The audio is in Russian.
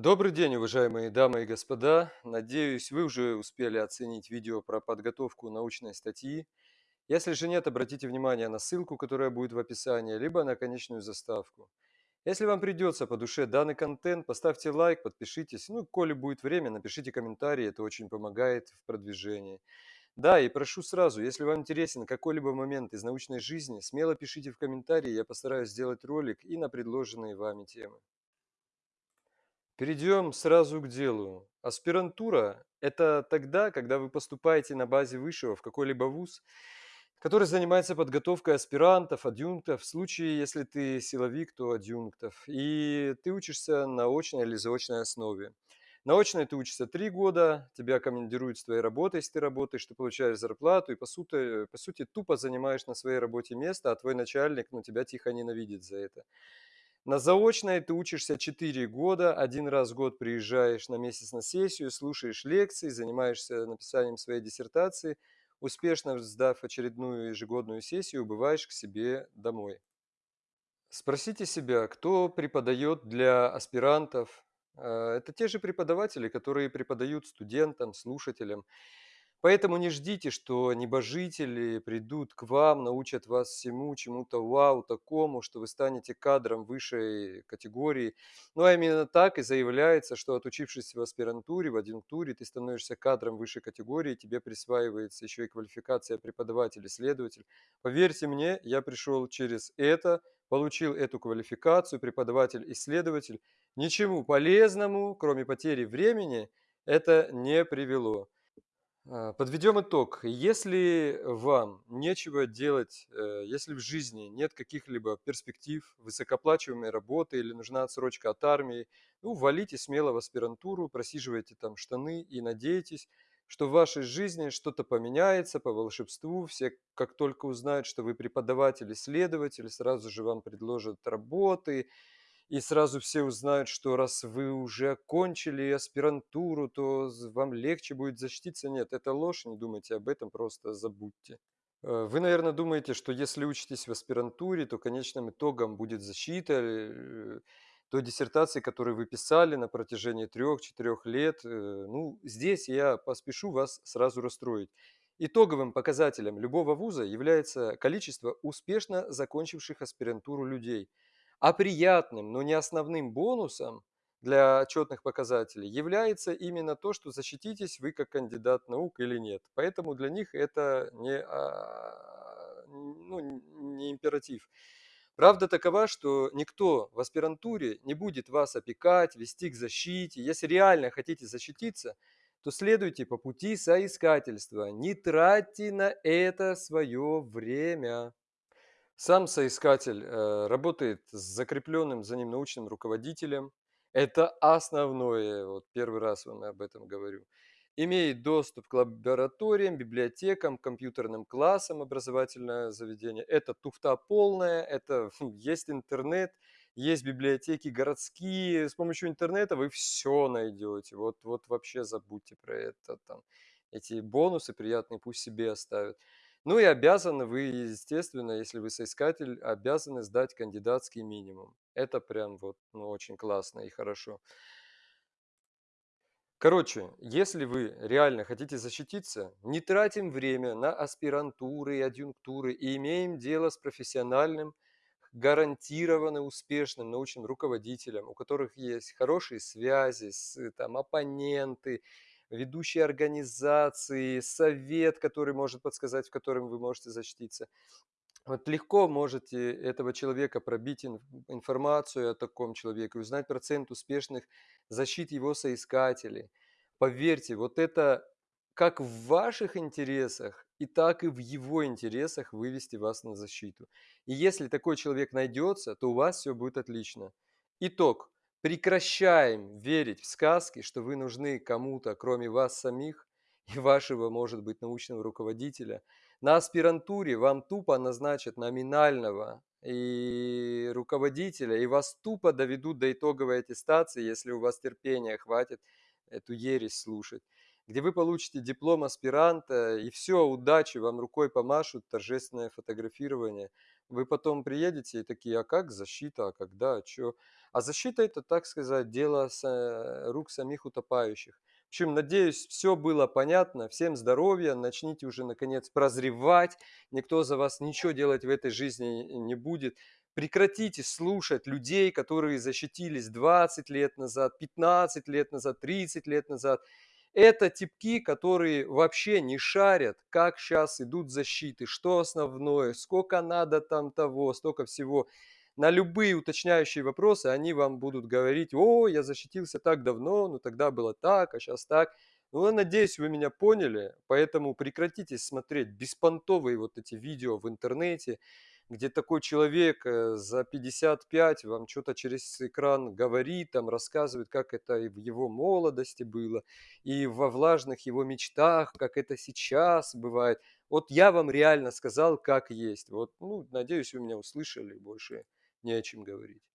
Добрый день, уважаемые дамы и господа. Надеюсь, вы уже успели оценить видео про подготовку научной статьи. Если же нет, обратите внимание на ссылку, которая будет в описании, либо на конечную заставку. Если вам придется по душе данный контент, поставьте лайк, подпишитесь. Ну, коли будет время, напишите комментарий, это очень помогает в продвижении. Да, и прошу сразу, если вам интересен какой-либо момент из научной жизни, смело пишите в комментарии, я постараюсь сделать ролик и на предложенные вами темы. Перейдем сразу к делу. Аспирантура– это тогда, когда вы поступаете на базе высшего в какой-либо вуз, который занимается подготовкой аспирантов, адъюнктов, в случае, если ты силовик, то адъюнктов, и ты учишься на очной или заочной основе. На очной ты учишься три года, тебя командируют с твоей работой, если ты работаешь, ты получаешь зарплату и, по сути, по сути, тупо занимаешь на своей работе место, а твой начальник, ну, тебя тихо ненавидит за это. На заочной ты учишься 4 года, один раз в год приезжаешь на месяц на сессию, слушаешь лекции, занимаешься написанием своей диссертации, успешно сдав очередную ежегодную сессию, убываешь к себе домой. Спросите себя, кто преподает для аспирантов? Э, Это те же преподаватели, которые преподают студентам, слушателям. Поэтому не ждите, что небожители придут к вам, научат вас всему, чему-то вау, такому, что вы станете кадром высшей категории. Ну, а именно так и заявляется, что отучившись в аспирантуре, в адъюнктуре, ты становишься кадром высшей категории, тебе присваивается еще и квалификация преподаватель-исследователь. Поверьте мне, я пришел через это, получил эту квалификацию, преподаватель-исследователь. Ничему полезному, кроме потери времени, это не привело. А, Подведем итог. Если вам нечего делать, э, если в жизни нет каких-либо перспектив, высокооплачиваемой работы или нужна отсрочка от армии, ну, валите смело в аспирантуру, просиживайте там штаны и надейтесь, что в вашей жизни что-то поменяется по волшебству. Все, как только узнают, что вы преподаватель, исследователь, сразу же вам предложат работы, и сразу все узнают, что раз вы уже окончили аспирантуру, то вам легче будет защититься. Нет, это ложь, не думайте об этом, просто забудьте. Э, Вы, наверное, думаете, что если учитесь в аспирантуре, то конечным итогом будет защита э, той диссертации, которую вы писали на протяжении трех-четырех лет. Э, Ну, здесь я поспешу вас сразу расстроить. Итоговым показателем любого вуза является количество успешно закончивших аспирантуру людей – а приятным, но не основным бонусом для отчетных показателей является именно то, что защититесь вы как кандидат наук или нет. Поэтому для них это не, а, ну, не императив. Правда такова, что никто в аспирантуре не будет вас опекать, вести к защите. Если реально хотите защититься, то следуйте по пути соискательства. Не тратьте на это свое время. Сам соискатель э, работает с закрепленным за ним научным руководителем. Это основное, вот первый раз вам об этом говорю. Имеет доступ к лабораториям, библиотекам, компьютерным классам образовательное заведение. Это туфта полная, это есть интернет, есть библиотеки городские. С помощью интернета вы все найдете. Вот, вот вообще забудьте про это. Там, эти бонусы приятные пусть себе оставят. Ну и обязаны вы, естественно, если вы соискатель, обязаны сдать кандидатский минимум. Это прям вот ну, очень классно и хорошо. Короче, если вы реально хотите защититься, не тратим время на аспирантуры и адъюнктуры и имеем дело с профессиональным, гарантированно успешным научным руководителем, у которых есть хорошие связи, с, там, оппоненты, ведущие организации, совет, который может подсказать, в котором вы можете защититься. Вот легко можете этого человека пробить ин- информацию о таком человеке, узнать процент успешных защит его соискателей. Поверьте, вот это как в ваших интересах, и так и в его интересах вывести вас на защиту. И если такой человек найдется, то у вас все будет отлично. Итог. Прекращаем верить в сказки, что вы нужны кому-то, кроме вас самих и вашего, может быть, научного руководителя – на аспирантуре вам тупо назначат номинального и руководителя, и вас тупо доведут до итоговой аттестации, если у вас терпения хватит эту ересь слушать, где вы получите диплом аспиранта, и все, удачи, вам рукой помашут, торжественное фотографирование. Вы потом приедете и такие: "А как защита? А когда? А чё?" А защита- это, так сказать, дело рук самих утопающих. В общем, надеюсь, всё было понятно. Всем здоровья, начните уже наконец прозревать. Никто за вас ничего делать в этой жизни не будет. Прекратите слушать людей, которые защитились 20 лет назад, 15 лет назад, 30 лет назад. Это типки, которые вообще не шарят, как щас идут защиты, что основное, скока надо там того, столько всего. На любые уточняющие вопросы они вам будут говорить: "О, я защитился так давно, но тогда было так, а щас так". Ну, я надеюсь, вы меня поняли, поэтому прекратите смотреть беспонтовые вот эти видео в интернете, где такой человек, э, за 55 вам чё-то через экран говорит, там рассказывает, как это и в его молодости было, и во влажных его мечтах, как это сейчас бывает. Вот я вам реально сказал, как есть. Вот, ну, надеюсь, вы меня услышали, больше не о чем говорить.